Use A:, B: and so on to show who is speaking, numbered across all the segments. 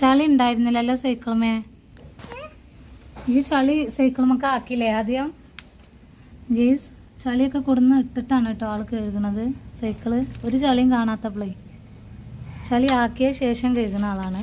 A: ചളി ഉണ്ടായിരുന്നില്ലല്ലോ സൈക്കിളമേ? ഈ ചളി സൈക്കിളമൊക്കെ ആക്കിയില്ലേ ആദ്യം? ഗീസ് ചളിയൊക്കെ കൊടുന്ന് ഇട്ടിട്ടാണ് കേട്ടോ ആൾ കഴുകുന്നത് സൈക്കിൾ ഒരു ചളിയും കാണാത്തപ്പോഴേ ചളി ആക്കിയ ശേഷം കഴുകുന്ന ആളാണ്.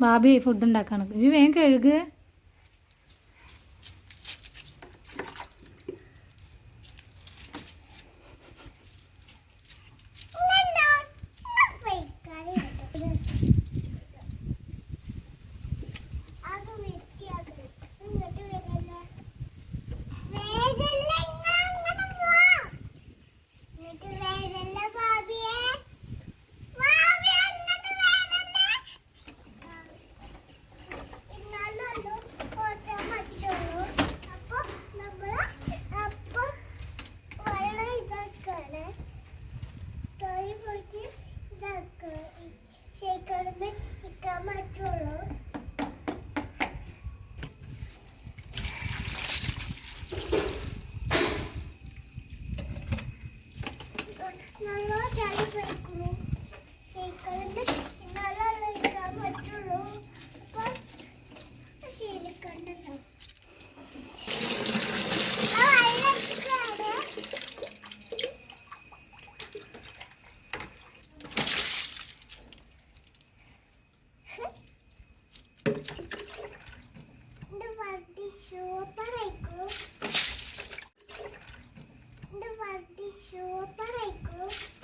A: ഭാബി ഫുഡ് ഉണ്ടാക്കാണ് ഇത് വേഗം കഴുകുക
B: 塩誰行く？